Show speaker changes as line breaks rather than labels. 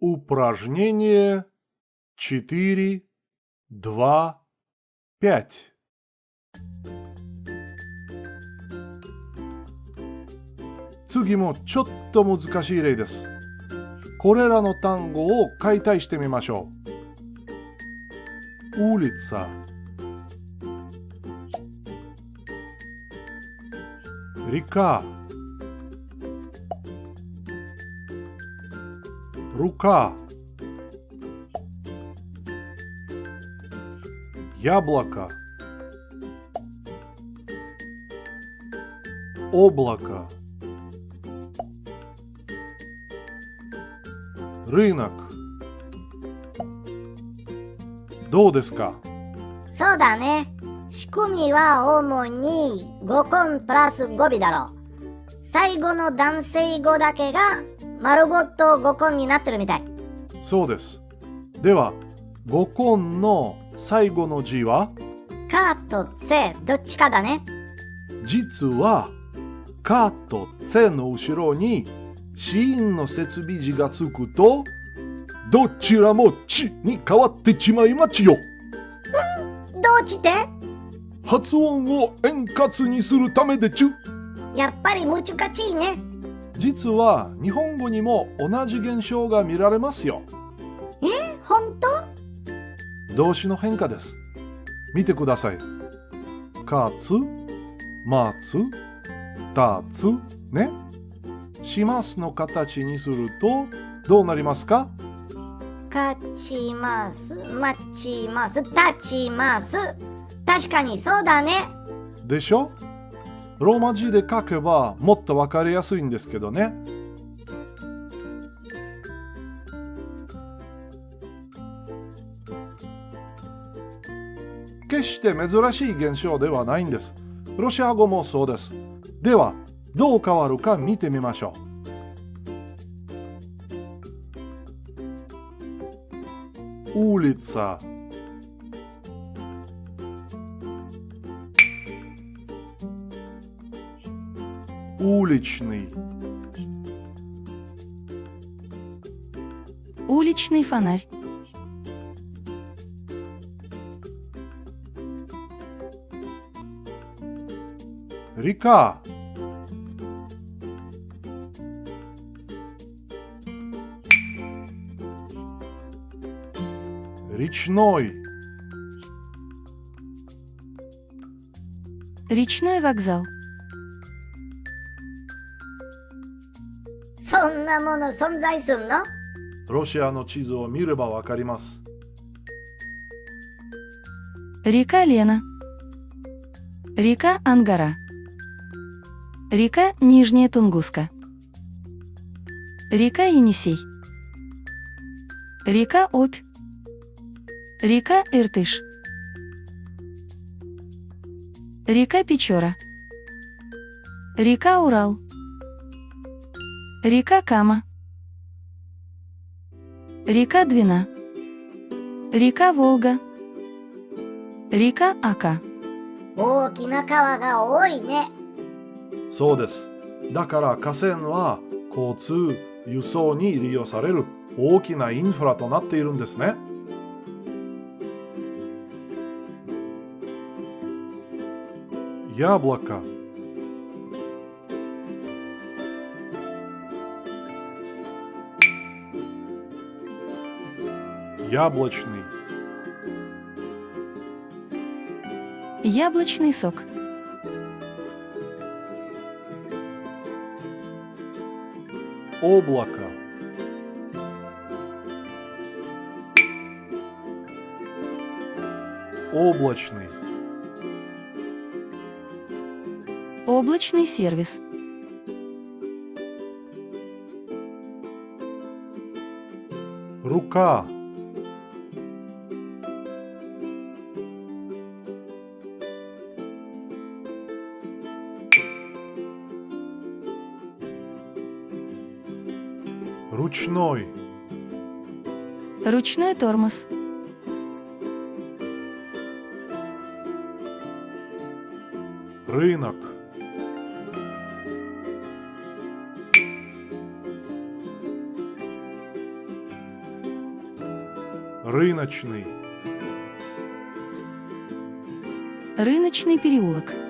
Упражнение 4, 2, 5. 次もちょっと難しい例です。これらの単語を解体してみましょう。улица река рука яблоко облако рынок どうですか
そうだね。仕組みは主に語根プラス語尾だろう。最後の男性語だけが 丸ごと語根になってるみたい。
そうです。では、語根の最後の字は？
カとツェどっちかだね。
実は、カとツェの後ろに子音の設備字がつくと、どちらもちに変わってちまいまちよ。
どうちて？
発音を円滑にするためでちゅ。
やっぱり難しいね。
実は日本語にも同じ現象が見られますよ。
え、本
当？動詞の変化です。見てください。かつ、まつ、たつ、ね。しますの形にするとどうなりますか？
勝ちます、待ちます、立ちます。確かにそうだね。
でしょ？ローマ字で書けばもっとわかりやすいんですけどね。決して珍しい現象ではないんです。ロシア語もそうです。では、どう変わるか見てみましょう。улица уличный
уличный фонарь
река Речной.
Речной вокзал.
そんなもの存在すんの
ロシアの地図を見ればわかります。
Река Лена. Река Ангара. Река Нижняя Тунгуска. Река Енисей. Река Обь. Река Иртыш. Река Печора. Река Урал. Река Кама. Река Двина. Река Волга. Река Ака.
大きな川が多いね。
そうです。だから河川は交通、輸送に利用される大きなインフラとなっているんですね。яблоко яблочный
яблочный сок
облако облачный
Облачный сервис.
Рука. Ручной.
Ручной тормоз.
Рынок. Рыночный.
Рыночный переулок.